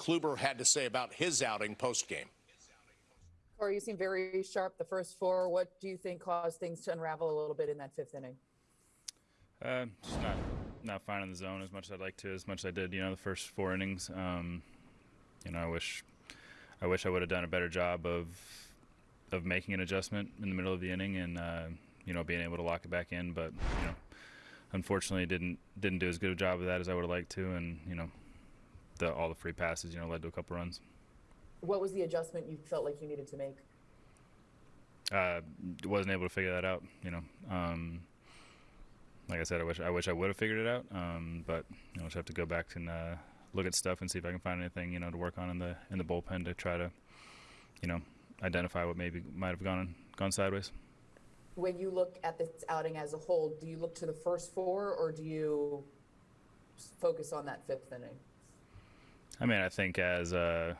Kluber had to say about his outing post game. Corey, you seem very sharp the first four. What do you think caused things to unravel a little bit in that fifth inning? Uh, just not not finding the zone as much as I'd like to, as much as I did, you know, the first four innings. Um, you know, I wish I wish I would have done a better job of of making an adjustment in the middle of the inning and uh, you know being able to lock it back in. But you know, unfortunately, didn't didn't do as good a job of that as I would have liked to, and you know, the all the free passes, you know, led to a couple runs. What was the adjustment you felt like you needed to make? Uh, wasn't able to figure that out. You know, um, like I said, I wish I wish I would have figured it out. Um, but you know, just have to go back and uh, look at stuff and see if I can find anything you know to work on in the in the bullpen to try to, you know, identify what maybe might have gone gone sideways. When you look at this outing as a whole, do you look to the first four or do you focus on that fifth inning? I mean, I think as uh,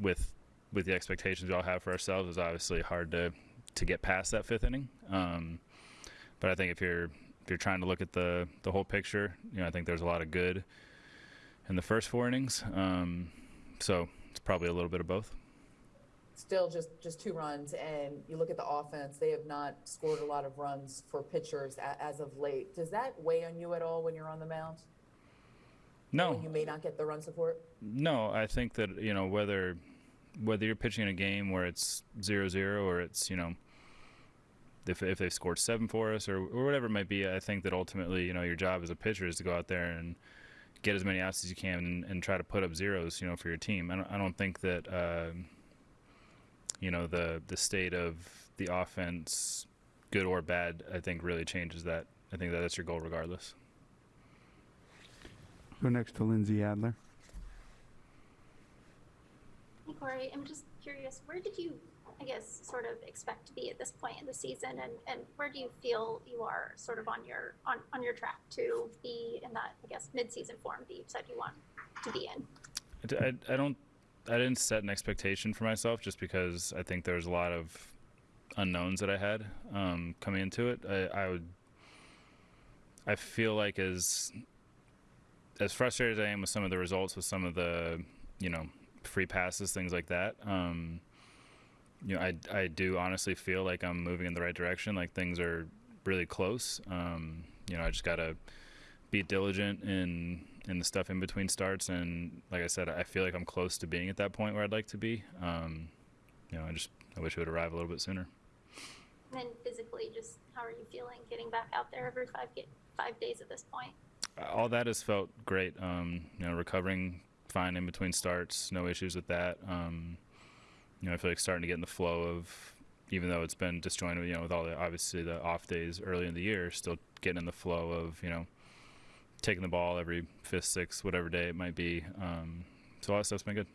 with with the expectations we all have for ourselves, it's obviously hard to to get past that fifth inning. Um, but I think if you're if you're trying to look at the the whole picture, you know, I think there's a lot of good in the first four innings. Um, so it's probably a little bit of both. Still just, just two runs, and you look at the offense, they have not scored a lot of runs for pitchers as of late. Does that weigh on you at all when you're on the mound? No, you may not get the run support? No, I think that you know whether whether you're pitching in a game where it's zero zero or it's you know if if they've scored seven for us or, or whatever it might be, I think that ultimately you know your job as a pitcher is to go out there and get as many outs as you can and, and try to put up zeros you know for your team. I don't I don't think that uh, you know the the state of the offense, good or bad, I think really changes that. I think that that's your goal regardless. Go next to Lindsay Adler. Hey Corey, I'm just curious, where did you, I guess, sort of expect to be at this point in the season, and, and where do you feel you are sort of on your on, on your track to be in that, I guess, mid-season form that you said you want to be in? I I don't I didn't set an expectation for myself just because I think there's a lot of unknowns that I had um, coming into it. I, I would I feel like as as frustrated as I am with some of the results with some of the you know free passes things like that um, you know I, I do honestly feel like I'm moving in the right direction like things are really close. Um, you know I just gotta be diligent in in the stuff in between starts. And like I said I feel like I'm close to being at that point where I'd like to be. Um, you know I just I wish it would arrive a little bit sooner. And physically, just how are you feeling getting back out there every five five days at this point? All that has felt great um, you know recovering fine in between starts no issues with that um, you know I feel like starting to get in the flow of even though it's been disjointed you know with all the obviously the off days early in the year still getting in the flow of you know taking the ball every fifth, sixth, whatever day it might be. Um, so all that stuff's been good.